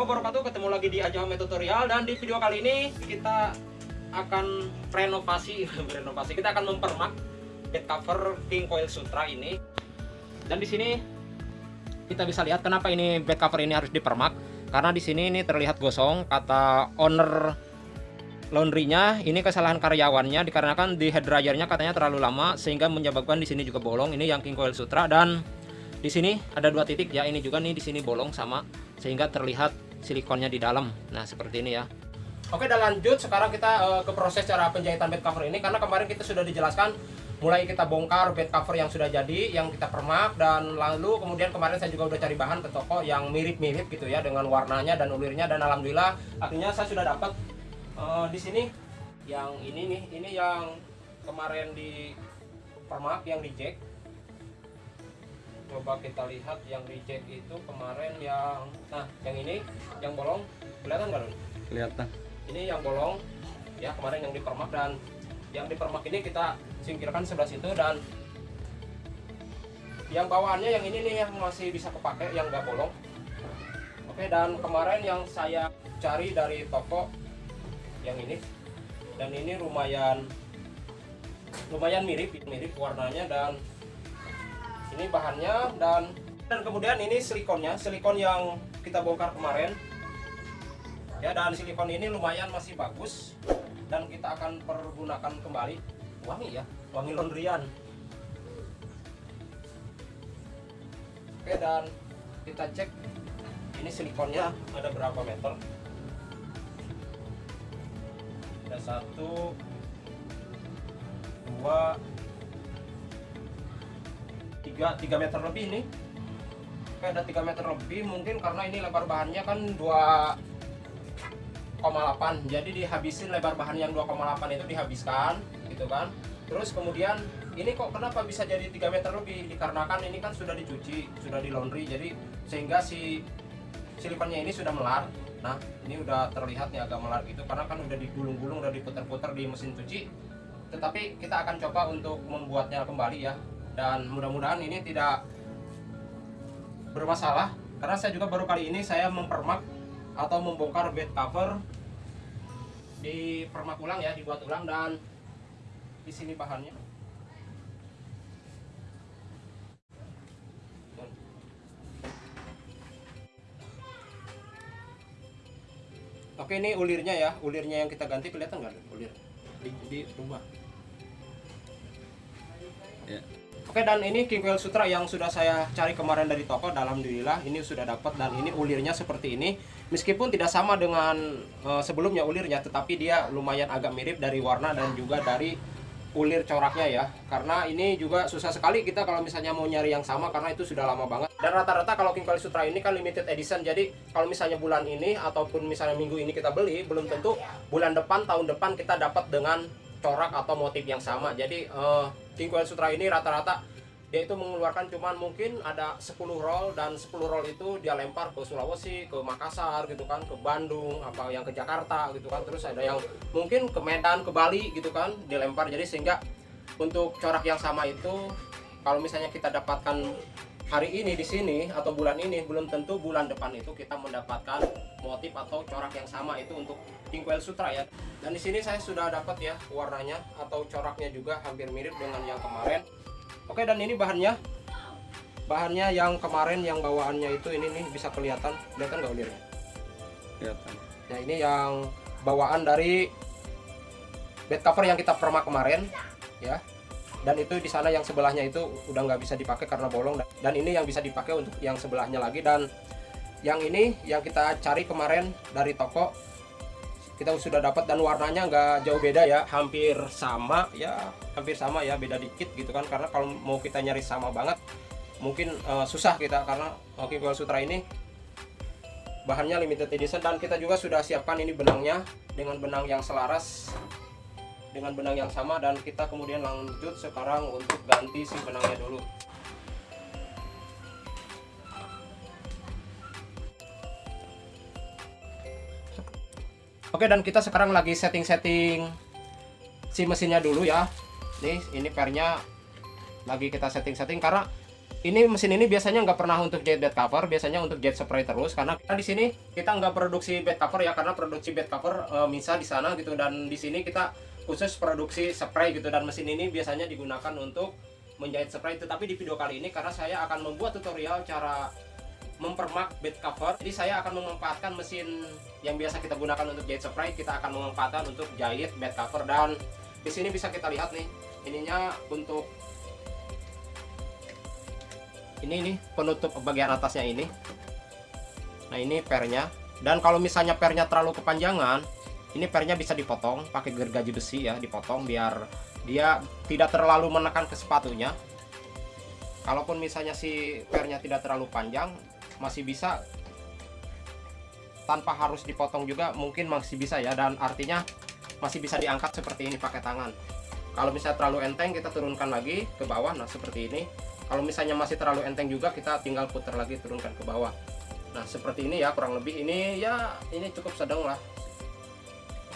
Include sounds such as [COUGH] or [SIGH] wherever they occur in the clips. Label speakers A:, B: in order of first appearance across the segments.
A: wabarakatuh Ketemu lagi di Ajahome Tutorial Dan di video kali ini kita akan renovasi [LAUGHS] renovasi. Kita akan mempermak bed cover King Coil Sutra ini. Dan di sini kita bisa lihat kenapa ini bed cover ini harus dipermak. Karena di sini ini terlihat gosong Kata owner laundrynya ini kesalahan karyawannya dikarenakan di head dryernya katanya terlalu lama sehingga menyebabkan di sini juga bolong. Ini yang King Coil Sutra dan di sini ada dua titik ya ini juga nih di sini bolong sama sehingga terlihat silikonnya di dalam. Nah seperti ini ya. Oke dan lanjut sekarang kita uh, ke proses cara penjahitan bed cover ini. Karena kemarin kita sudah dijelaskan mulai kita bongkar bed cover yang sudah jadi yang kita permak dan lalu kemudian kemarin saya juga udah cari bahan ke toko yang mirip-mirip gitu ya dengan warnanya dan ulirnya. Dan alhamdulillah akhirnya saya sudah dapat uh, di sini yang ini nih. Ini yang kemarin di permak yang jack coba kita lihat yang reject itu kemarin yang nah yang ini yang bolong kelihatan nggak
B: kelihatan.
A: Ini yang bolong ya kemarin yang dipermak dan yang dipermak ini kita singkirkan sebelah situ dan yang bawaannya yang ini nih yang masih bisa kepake yang nggak bolong. Oke dan kemarin yang saya cari dari toko yang ini dan ini lumayan lumayan mirip mirip warnanya dan ini bahannya dan dan kemudian ini silikonnya silikon yang kita bongkar kemarin. Ya dan silikon ini lumayan masih bagus dan kita akan pergunakan kembali. Wangi ya wangi laundryan. Oke dan kita cek ini silikonnya ada berapa meter. Ada satu dua 3, 3 meter lebih ini. Oke ada 3 meter lebih mungkin karena ini lebar bahannya kan 2,8 jadi dihabisin lebar bahan yang 2,8 itu dihabiskan gitu kan. Terus kemudian ini kok kenapa bisa jadi 3 meter lebih? Dikarenakan ini kan sudah dicuci sudah di laundry jadi sehingga si silikonnya ini sudah melar. Nah ini udah terlihat nih agak melar gitu karena kan udah digulung-gulung udah diputar-putar di mesin cuci. Tetapi kita akan coba untuk membuatnya kembali ya dan mudah-mudahan ini tidak bermasalah karena saya juga baru kali ini saya mempermak atau membongkar bed cover di permak ulang ya dibuat ulang dan di sini bahannya. Oke ini ulirnya ya ulirnya yang kita ganti kelihatan nggak? Ulir di, di rumah. Ya. Oke dan ini King Coil Sutra yang sudah saya cari kemarin dari toko. Alhamdulillah ini sudah dapat dan ini ulirnya seperti ini. Meskipun tidak sama dengan uh, sebelumnya ulirnya Tetapi dia lumayan agak mirip dari warna dan juga dari ulir coraknya ya. Karena ini juga susah sekali kita kalau misalnya mau nyari yang sama Karena itu sudah lama banget. Dan rata-rata kalau King Sutra ini kan limited edition Jadi kalau misalnya bulan ini ataupun misalnya minggu ini kita beli Belum tentu bulan depan, tahun depan kita dapat dengan corak atau motif yang sama. Jadi uh, King Coil Sutra ini rata-rata dia itu mengeluarkan cuman mungkin ada 10 roll dan 10 roll itu dia lempar ke Sulawesi, ke Makassar gitu kan, ke Bandung, apa yang ke Jakarta gitu kan. Terus ada yang mungkin ke Medan, ke Bali gitu kan, dilempar. Jadi sehingga untuk corak yang sama itu kalau misalnya kita dapatkan hari ini di sini atau bulan ini belum tentu bulan depan itu kita mendapatkan motif atau corak yang sama itu untuk King Sutra ya. Dan di sini saya sudah dapat ya warnanya atau coraknya juga hampir mirip dengan yang kemarin. Oke dan ini bahannya. Bahannya yang kemarin yang bawaannya itu ini nih bisa kelihatan. Kelihatan nggak ulirnya
B: kelihatan.
A: Nah ini yang bawaan dari bed cover yang kita permak kemarin ya dan itu di sana yang sebelahnya itu udah nggak bisa dipakai karena bolong. Dan ini yang bisa dipakai untuk yang sebelahnya lagi. Dan yang ini yang kita cari kemarin dari toko kita sudah dapat dan warnanya nggak jauh beda ya. Hampir sama ya hampir sama ya beda dikit gitu kan. Karena kalau mau kita nyari sama banget mungkin uh, susah kita. Karena King Coil Sutra ini bahannya limited edition. Dan kita juga sudah siapkan ini benangnya dengan benang yang selaras dengan benang yang sama dan kita kemudian lanjut sekarang untuk ganti si benangnya dulu Oke dan kita sekarang lagi setting-setting si mesinnya dulu ya. Nih ini pernya lagi kita setting-setting karena ini mesin ini biasanya nggak pernah untuk jahit bed cover, biasanya untuk jahit spray terus karena kita di sini kita nggak produksi bed cover ya karena produksi bed cover e, Misa di sana gitu dan di sini kita khusus produksi spray gitu. Dan mesin ini biasanya digunakan untuk menjahit spray tetapi di video kali ini karena saya akan membuat tutorial cara mempermak bed cover jadi saya akan memanfaatkan mesin yang biasa kita gunakan untuk jahit spray. Kita akan memanfaatkan untuk jahit bed cover. Dan di sini bisa kita lihat nih ininya untuk ini nih penutup bagian atasnya ini. Nah ini pernya. Dan kalau misalnya pernya terlalu kepanjangan ini pernya bisa dipotong pakai gergaji besi ya dipotong biar dia tidak terlalu menekan ke sepatunya. Kalaupun misalnya si pernya tidak terlalu panjang masih bisa. Tanpa harus dipotong juga mungkin masih bisa ya. Dan artinya masih bisa diangkat seperti ini pakai tangan. Kalau misalnya terlalu enteng kita turunkan lagi ke bawah. Nah seperti ini. Kalau misalnya masih terlalu enteng juga kita tinggal putar lagi turunkan ke bawah. Nah seperti ini ya kurang lebih. Ini ya ini cukup sedang lah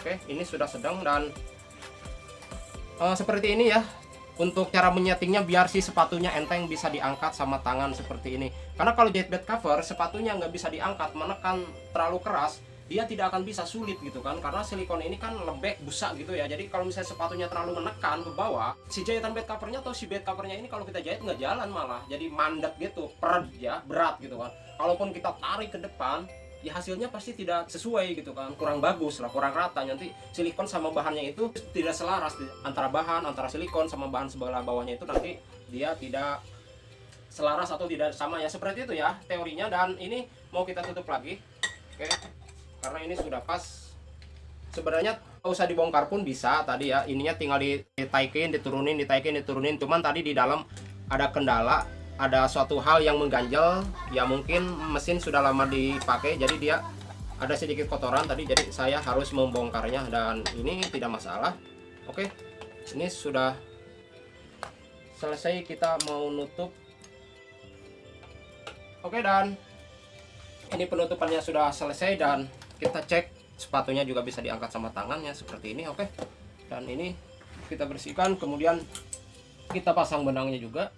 A: oke ini sudah sedang dan uh, seperti ini ya. Untuk cara menyetingnya biar si sepatunya enteng bisa diangkat sama tangan seperti ini. Karena kalau jahit bed cover sepatunya nggak bisa diangkat menekan terlalu keras dia tidak akan bisa sulit gitu kan. Karena silikon ini kan lembek busak gitu ya. Jadi kalau misalnya sepatunya terlalu menekan ke bawah si jahitan bed covernya atau si bed covernya ini kalau kita jahit nggak jalan malah. Jadi mandat gitu perat ya berat gitu kan. Kalaupun kita tarik ke depan ya hasilnya pasti tidak sesuai gitu kan. Kurang bagus lah kurang rata. Nanti silikon sama bahannya itu tidak selaras antara bahan antara silikon sama bahan sebelah bawahnya itu nanti dia tidak selaras atau tidak sama ya. Seperti itu ya teorinya. Dan ini mau kita tutup lagi. Oke karena ini sudah pas. Sebenarnya usah dibongkar pun bisa tadi ya. Ininya tinggal ditaikin diturunin ditaikin diturunin. Cuman tadi di dalam ada kendala ada suatu hal yang mengganjal. Ya mungkin mesin sudah lama dipakai jadi dia ada sedikit kotoran tadi jadi saya harus membongkarnya. Dan ini tidak masalah. Oke ini sudah selesai. Kita mau nutup. Oke dan ini penutupannya sudah selesai dan kita cek sepatunya juga bisa diangkat sama tangannya seperti ini. Oke dan ini kita bersihkan. Kemudian kita pasang benangnya juga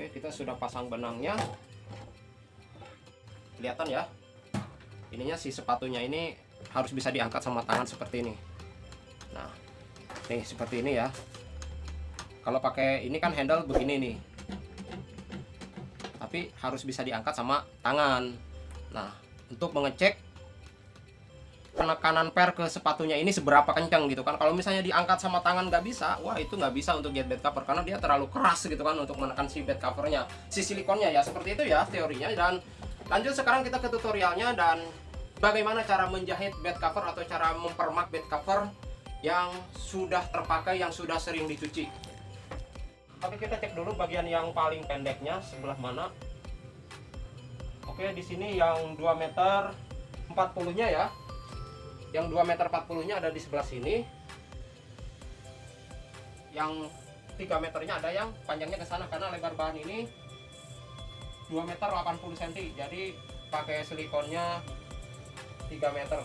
A: oke kita sudah pasang benangnya. Kelihatan ya? Ininya si sepatunya ini harus bisa diangkat sama tangan seperti ini. Nah nih seperti ini ya. Kalau pakai ini kan handle begini nih. Tapi harus bisa diangkat sama tangan. Nah untuk mengecek penekanan per ke sepatunya ini seberapa kencang gitu kan. Kalau misalnya diangkat sama tangan nggak bisa wah itu nggak bisa untuk jet bed cover karena dia terlalu keras gitu kan untuk menekan si bed covernya si silikonnya ya. Seperti itu ya teorinya. Dan lanjut sekarang kita ke tutorialnya dan bagaimana cara menjahit bed cover atau cara mempermak bed cover yang sudah terpakai yang sudah sering dicuci. Oke kita cek dulu bagian yang paling pendeknya sebelah mana. Oke, di sini yang 2 meter 40-nya ya. Yang 2 meter 40-nya ada di sebelah sini. Yang 3 meternya ada yang panjangnya ke sana karena lebar bahan ini 2 meter 80 cm. Jadi pakai silikonnya 3 meter.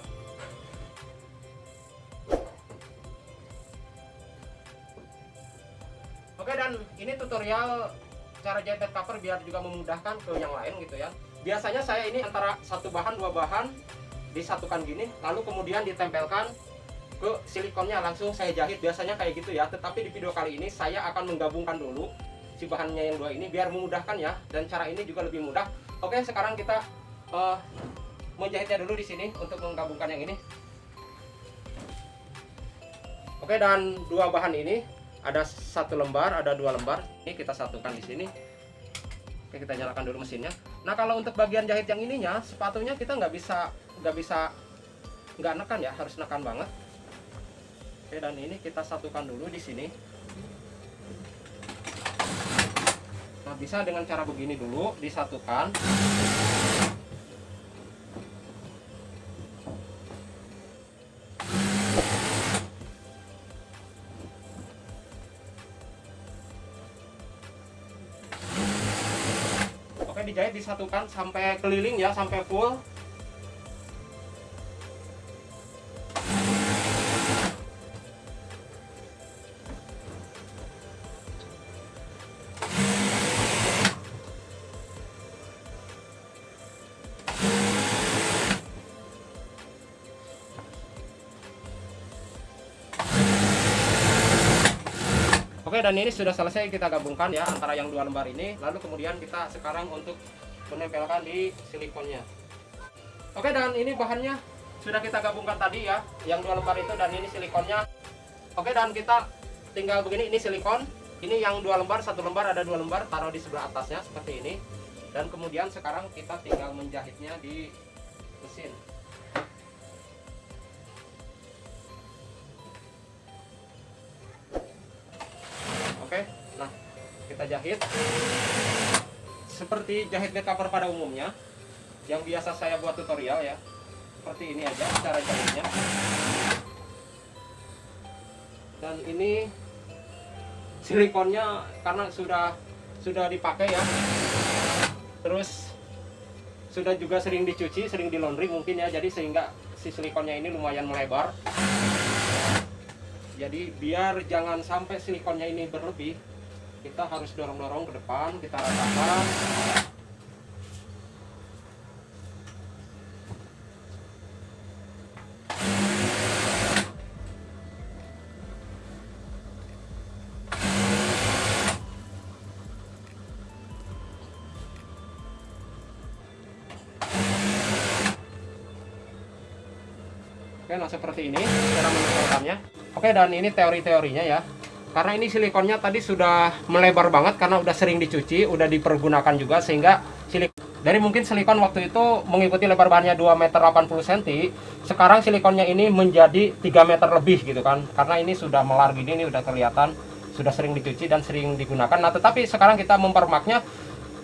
A: Oke dan ini tutorial cara jahit cover biar juga memudahkan ke yang lain gitu ya biasanya saya ini antara satu bahan dua bahan disatukan gini lalu kemudian ditempelkan ke silikonnya. Langsung saya jahit biasanya kayak gitu ya. Tetapi di video kali ini saya akan menggabungkan dulu si bahannya yang dua ini biar memudahkan ya. Dan cara ini juga lebih mudah. Oke sekarang kita uh, menjahitnya dulu di sini untuk menggabungkan yang ini. Oke dan dua bahan ini ada satu lembar ada dua lembar. Ini kita satukan di sini. Oke kita nyalakan dulu mesinnya. Nah kalau untuk bagian jahit yang ininya sepatunya kita nggak bisa nggak bisa nggak nekan ya harus nekan banget. Oke dan ini kita satukan dulu di sini. Nah bisa dengan cara begini dulu disatukan. Dijahit disatukan sampai keliling ya sampai full Oke, dan ini sudah selesai kita gabungkan ya antara yang dua lembar ini. Lalu kemudian kita sekarang untuk menempelkan di silikonnya. Oke, dan ini bahannya sudah kita gabungkan tadi ya, yang dua lembar itu dan ini silikonnya. Oke, dan kita tinggal begini, ini silikon. Ini yang dua lembar, satu lembar ada dua lembar, taruh di sebelah atasnya seperti ini. Dan kemudian sekarang kita tinggal menjahitnya di mesin. Seperti jahit bed cover pada umumnya yang biasa saya buat tutorial ya. Seperti ini aja cara jahitnya. Dan ini silikonnya karena sudah sudah dipakai ya. Terus sudah juga sering dicuci sering di laundry mungkin ya. Jadi sehingga si silikonnya ini lumayan melebar. Jadi biar jangan sampai silikonnya ini berlebih kita harus dorong-dorong ke depan kita ratakan Oke, nah seperti ini cara menempelkannya. Oke, dan ini teori-teorinya ya. Karena ini silikonnya tadi sudah melebar banget karena udah sering dicuci, udah dipergunakan juga sehingga silik dari mungkin silikon waktu itu mengikuti lebar bahannya 2 meter 80 cm, sekarang silikonnya ini menjadi 3 meter lebih gitu kan. Karena ini sudah melar gini ini udah kelihatan sudah sering dicuci dan sering digunakan. Nah, tetapi sekarang kita mempermaknya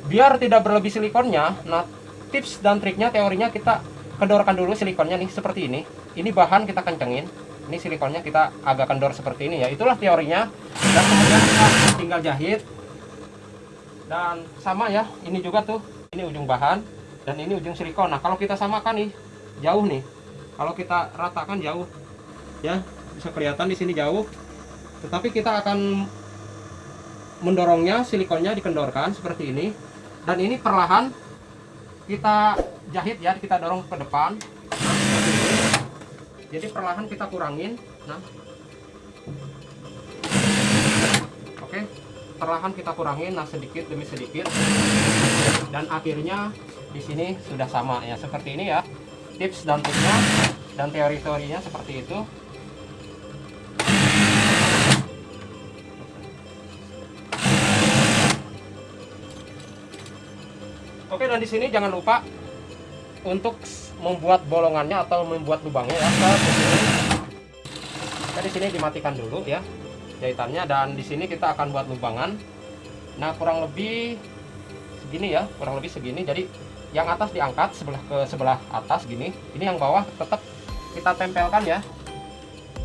A: biar tidak berlebih silikonnya. Nah, tips dan triknya teorinya kita kendorkan dulu silikonnya nih seperti ini. Ini bahan kita kencengin. Ini silikonnya kita agak kendor seperti ini ya. Itulah teorinya. Dan kemudian kita tinggal jahit. Dan sama ya, ini juga tuh. Ini ujung bahan dan ini ujung silikon. Nah, kalau kita samakan nih, jauh nih. Kalau kita ratakan jauh. Ya, bisa kelihatan di sini jauh. Tetapi kita akan mendorongnya silikonnya dikendorkan seperti ini. Dan ini perlahan kita jahit ya kita dorong ke depan jadi perlahan kita kurangin. Nah. Oke. Perlahan kita kurangin nah sedikit demi sedikit. Dan akhirnya di sini sudah sama ya seperti ini ya. Tips dan triknya dan teori-teorinya seperti itu. Oke dan di sini jangan lupa untuk membuat bolongannya atau membuat lubangnya ya. Kita di sini dimatikan dulu ya jahitannya dan di sini kita akan buat lubangan. Nah kurang lebih segini ya, kurang lebih segini. Jadi yang atas diangkat sebelah ke sebelah atas gini. Ini yang bawah tetap kita tempelkan ya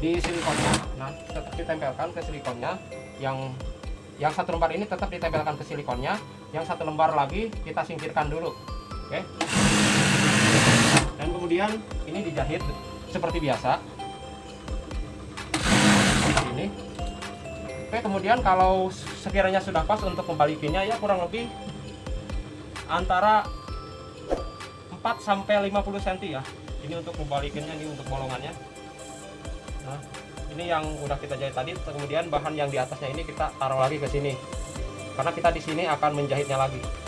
A: di silikonnya. Nah tetap ditempelkan ke silikonnya yang yang satu lembar ini tetap ditempelkan ke silikonnya yang satu lembar lagi kita singkirkan dulu oke dan kemudian ini dijahit seperti biasa. Ini. Oke kemudian kalau sekiranya sudah pas untuk membalikinya ya kurang lebih antara 4 sampai 50 cm ya. Ini untuk membalikinnya ini untuk bolongannya. Nah ini yang udah kita jahit tadi. Kemudian bahan yang di atasnya ini kita taruh lagi ke sini. Karena kita di sini akan menjahitnya lagi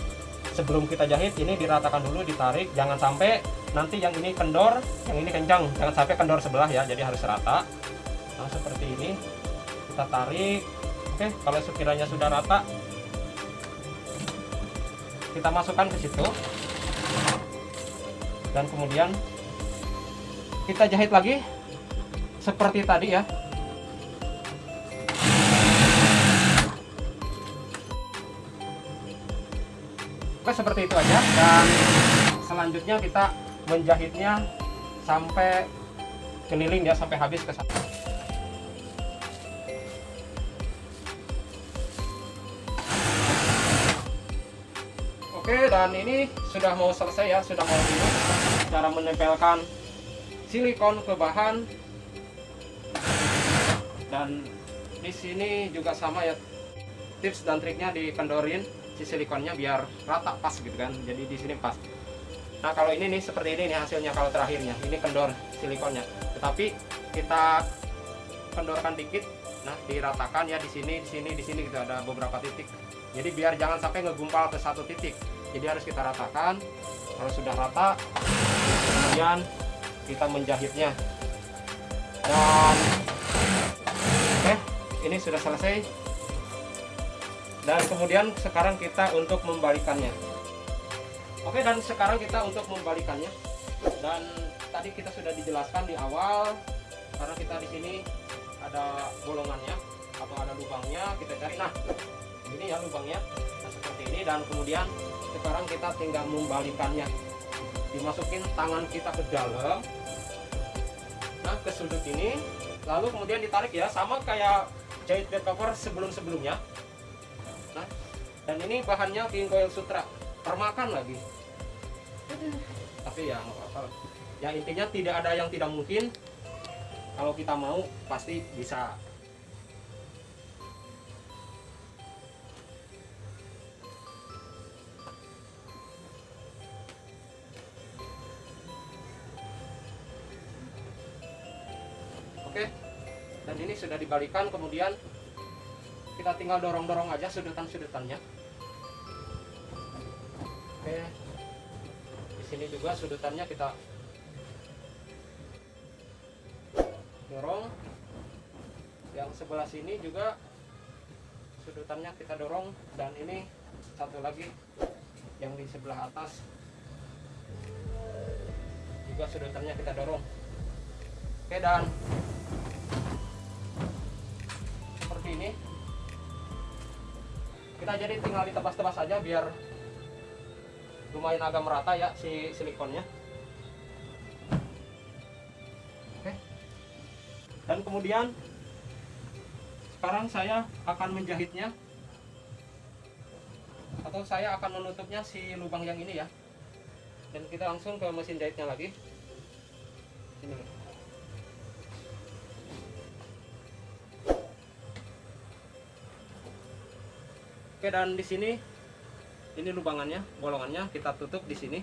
A: sebelum kita jahit ini diratakan dulu ditarik. Jangan sampai nanti yang ini kendor yang ini kencang. Jangan sampai kendor sebelah ya jadi harus rata. Nah seperti ini. Kita tarik. Oke kalau sekiranya sudah rata kita masukkan ke situ. Dan kemudian kita jahit lagi seperti tadi ya Oke seperti itu aja. Dan selanjutnya kita menjahitnya sampai keliling ya sampai habis ke sana. Oke dan ini sudah mau selesai ya sudah mau ini cara menempelkan silikon ke bahan. Dan di sini juga sama ya tips dan triknya dikendorin si silikonnya biar rata pas gitu kan. Jadi di sini pas. Nah kalau ini nih seperti ini nih hasilnya kalau terakhirnya. Ini kendor silikonnya. Tetapi kita kendorkan dikit nah diratakan ya di sini di sini di sini gitu. Ada beberapa titik. Jadi biar jangan sampai ngegumpal ke satu titik. Jadi harus kita ratakan. Kalau sudah rata kemudian kita menjahitnya. Dan oke ini sudah selesai dan kemudian sekarang kita untuk membalikannya. Oke dan sekarang kita untuk membalikannya. Dan tadi kita sudah dijelaskan di awal karena kita di sini ada bolongannya atau ada lubangnya kita cari. Nah ini ya lubangnya nah, seperti ini. Dan kemudian sekarang kita tinggal membalikannya. Dimasukin tangan kita ke dalam. Nah ke sudut ini. Lalu kemudian ditarik ya sama kayak jahit bed cover sebelum-sebelumnya dan ini bahannya king coil sutra. Termakan lagi. Tapi ya nggak apa-apa. Ya intinya tidak ada yang tidak mungkin. Kalau kita mau pasti bisa. Oke. Dan ini sudah dibalikan kemudian kita tinggal dorong-dorong aja sudutan-sudutannya oke. Di sini juga sudutannya kita dorong. Yang sebelah sini juga sudutannya kita dorong. Dan ini satu lagi yang di sebelah atas juga sudutannya kita dorong. Oke dan seperti ini. Kita jadi tinggal ditebas-tebas saja biar lumayan agak merata ya si silikonnya. Oke. Dan kemudian sekarang saya akan menjahitnya. Atau saya akan menutupnya si lubang yang ini ya. Dan kita langsung ke mesin jahitnya lagi. Ini. Oke dan di sini ini lubangannya, bolongannya kita tutup di sini.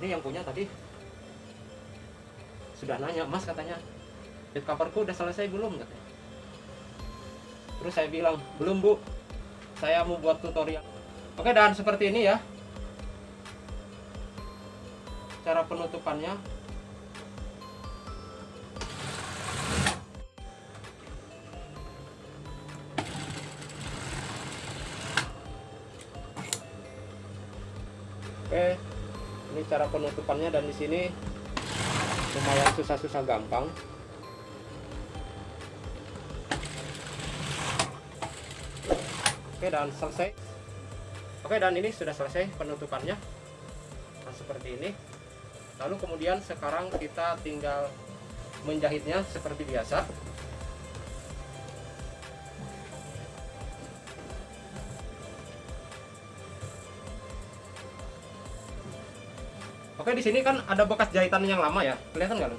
A: Ini yang punya tadi sudah nanya, Mas katanya, bed coverku udah selesai belum katanya. Terus saya bilang, belum bu, saya mau buat tutorial. Oke dan seperti ini ya cara penutupannya cara penutupannya dan di sini lumayan susah-susah gampang. Oke, dan selesai. Oke, dan ini sudah selesai penutupannya. Nah, seperti ini lalu kemudian sekarang kita tinggal menjahitnya seperti biasa Oke di sini kan ada bekas jahitan yang lama ya kelihatan nggak?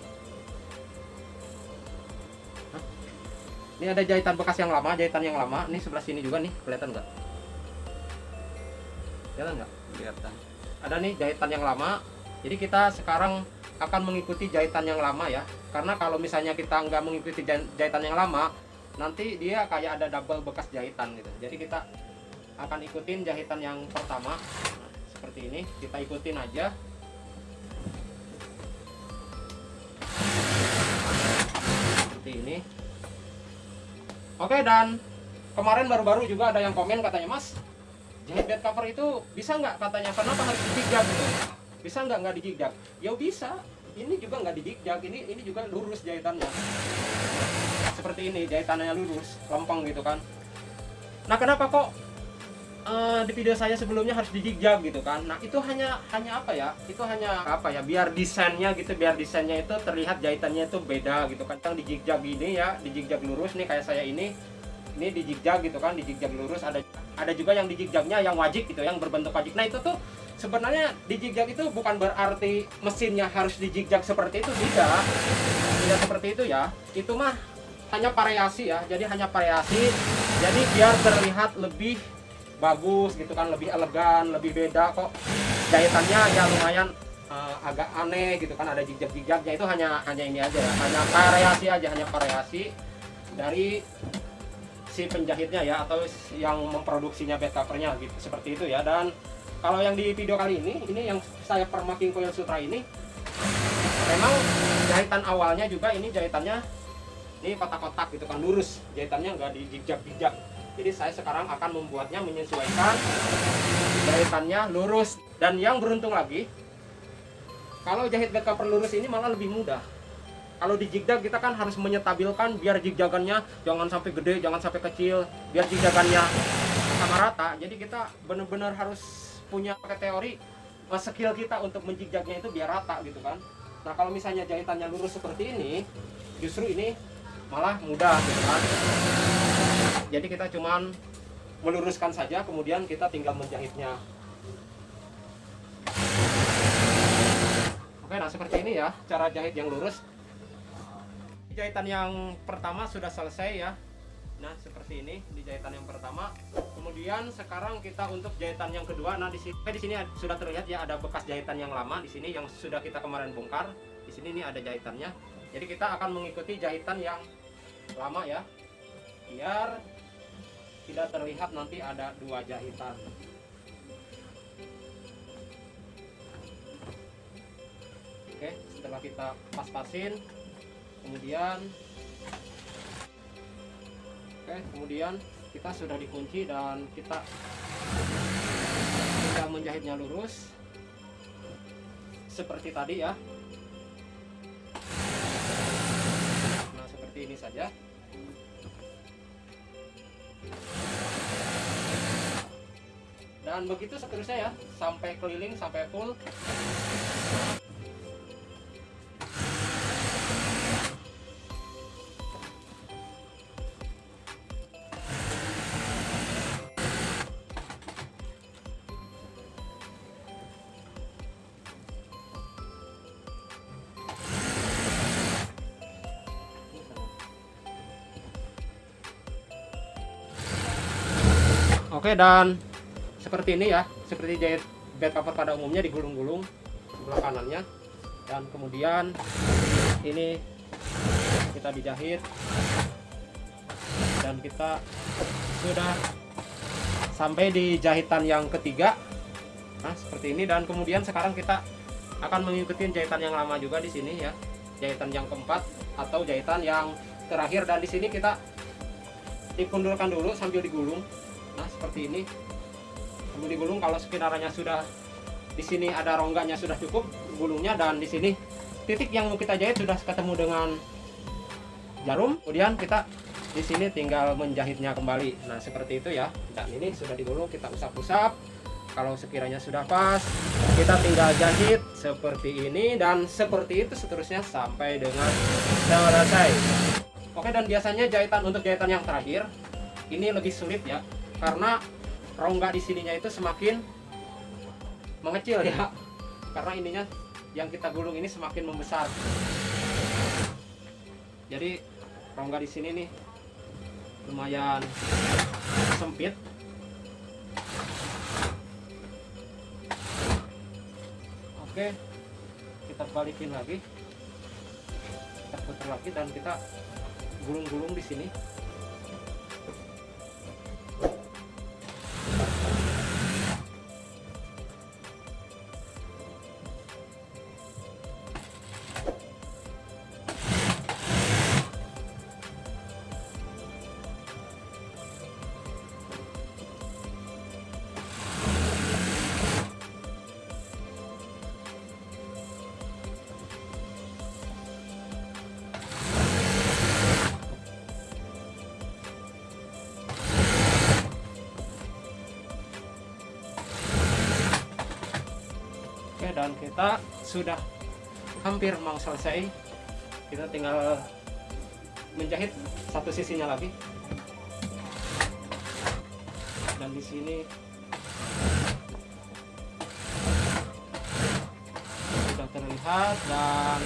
A: Hah? Ini ada jahitan bekas yang lama, jahitan yang lama. Ini sebelah sini juga nih, kelihatan nggak? Kelihatan nggak?
B: kelihatan
A: Ada nih jahitan yang lama, jadi kita sekarang akan mengikuti jahitan yang lama ya. Karena kalau misalnya kita nggak mengikuti jahitan yang lama, nanti dia kayak ada double bekas jahitan gitu. Jadi kita akan ikutin jahitan yang pertama. Seperti ini, kita ikutin aja. Seperti ini. Oke dan kemarin baru-baru juga ada yang komen katanya Mas, jahit bed cover itu bisa nggak? Katanya kenapa harus dijigak gitu? bisa nggak? Nggak dijigak ya bisa ini juga nggak dijigak ini ini juga lurus jahitannya. Seperti ini jahitannya lurus lempeng gitu kan. Nah kenapa kok eh, di video saya sebelumnya harus dijigak gitu kan. Nah itu hanya hanya apa ya? Itu hanya apa ya? Biar desainnya gitu biar desainnya itu terlihat jahitannya itu beda gitu kan. Yang gini ya dijigak lurus nih kayak saya ini. Ini dijigak gitu kan dijigak lurus. Ada ada juga yang dijigjagnya yang wajib gitu yang berbentuk wajib. Nah itu tuh sebenarnya dijigjag itu bukan berarti mesinnya harus dijigjag seperti itu tidak. Tidak seperti itu ya. Itu mah hanya variasi ya. Jadi hanya variasi. Jadi biar terlihat lebih bagus gitu kan lebih elegan lebih beda kok. Jahitannya ya lumayan eh, agak aneh gitu kan ada jejak-jejaknya. Itu hanya hanya ini aja ya hanya variasi aja hanya variasi dari si penjahitnya ya atau yang memproduksinya bed covernya gitu seperti itu ya. Dan kalau yang di video kali ini ini yang saya permaking coil sutra ini memang jahitan awalnya juga ini jahitannya ini kotak-kotak gitu kan lurus. Jahitannya nggak dijijak-jijak jadi saya sekarang akan membuatnya menyesuaikan. Jahitannya lurus. Dan yang beruntung lagi kalau jahit bed cover ini malah lebih mudah. Kalau di jigdag kita kan harus menyetabilkan biar jigjagannya jangan sampai gede jangan sampai kecil. Biar jigjagannya sama rata. Jadi kita benar-benar harus punya teori eh, skill kita untuk menjigjagnya itu biar rata gitu kan. Nah kalau misalnya jahitannya lurus seperti ini justru ini malah mudah gitu kan jadi kita cuman meluruskan saja kemudian kita tinggal menjahitnya. Oke nah seperti ini ya cara jahit yang lurus. Jahitan yang pertama sudah selesai ya. Nah seperti ini di jahitan yang pertama. Kemudian sekarang kita untuk jahitan yang kedua. Nah di sini di sini sudah terlihat ya ada bekas jahitan yang lama di sini yang sudah kita kemarin bongkar. Di sini ini ada jahitannya. Jadi kita akan mengikuti jahitan yang lama ya. Biar tidak terlihat nanti ada dua jahitan. Oke setelah kita pas-pasin kemudian oke kemudian kita sudah dikunci dan kita tinggal menjahitnya lurus. Seperti tadi ya. Nah seperti ini saja dan begitu seterusnya ya. Sampai keliling sampai full. Oke dan seperti ini ya, seperti jahit bed cover pada umumnya digulung-gulung sebelah kanannya. Dan kemudian ini kita dijahit. Dan kita sudah sampai di jahitan yang ketiga. Nah seperti ini. Dan kemudian sekarang kita akan mengikuti jahitan yang lama juga di sini ya. Jahitan yang keempat atau jahitan yang terakhir. Dan di sini kita dikundurkan dulu sambil digulung. Nah seperti ini sambil digulung kalau sekiranya sudah di sini ada rongganya sudah cukup gulungnya dan di sini titik yang mau kita jahit sudah ketemu dengan jarum. Kemudian kita di sini tinggal menjahitnya kembali. Nah seperti itu ya. Dan ini sudah digulung kita usap-usap. Kalau sekiranya sudah pas kita tinggal jahit seperti ini dan seperti itu seterusnya sampai dengan selesai. Oke dan biasanya jahitan untuk jahitan yang terakhir ini lebih sulit ya. Karena rongga di sininya itu semakin mengecil ya. Karena ininya yang kita gulung ini semakin membesar. Jadi rongga di sini nih lumayan sempit. Oke kita balikin lagi. Kita putar lagi dan kita gulung-gulung di sini Dan kita sudah hampir mau selesai. Kita tinggal menjahit satu sisinya lagi. Dan di sini sudah terlihat dan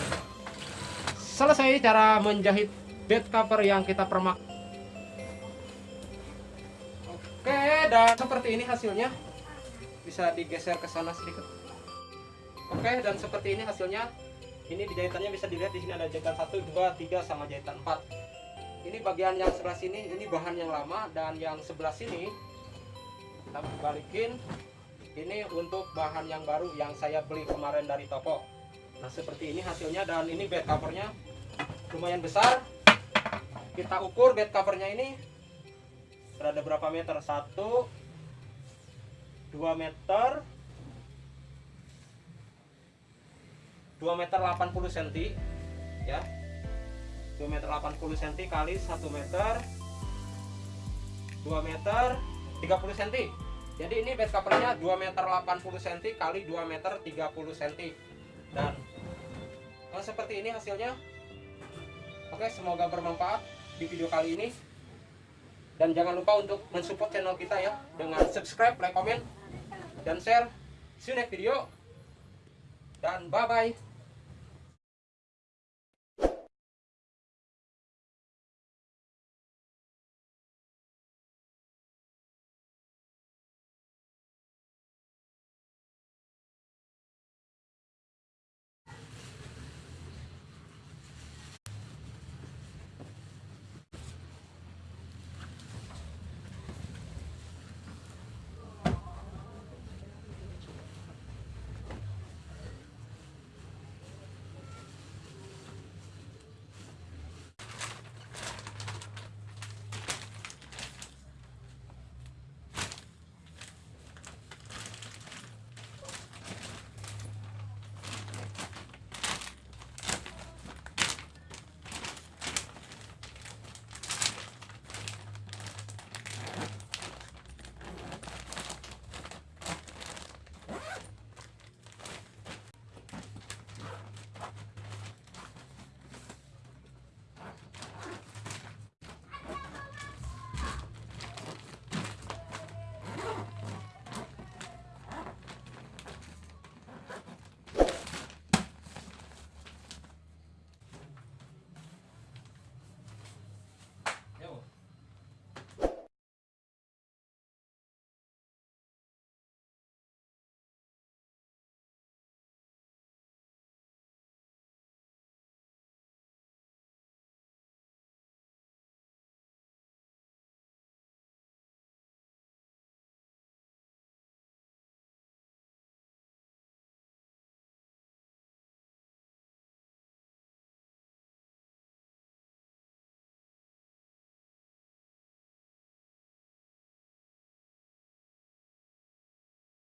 A: selesai cara menjahit bed cover yang kita permak. Oke dan seperti ini hasilnya. Bisa digeser ke sana sedikit oke dan seperti ini hasilnya. Ini di jahitannya bisa dilihat di sini ada jahitan 1, 2, 3 sama jahitan 4 ini bagian yang sebelah sini ini bahan yang lama dan yang sebelah sini kita balikin. Ini untuk bahan yang baru yang saya beli kemarin dari toko. Nah seperti ini hasilnya dan ini bed covernya. Lumayan besar. Kita ukur bed covernya ini. Berada berapa meter? 1 2 meter 2 meter 80 cm ya 2 meter 80 cm kali 1 meter 2 meter 30 cm jadi ini bed covernya 2 meter 80 cm kali 2 meter 30 cm dan oh, seperti ini hasilnya oke semoga bermanfaat di video kali ini dan jangan lupa untuk mensupport channel kita ya dengan subscribe, like, komen, dan share. See you next video. Dan bye-bye.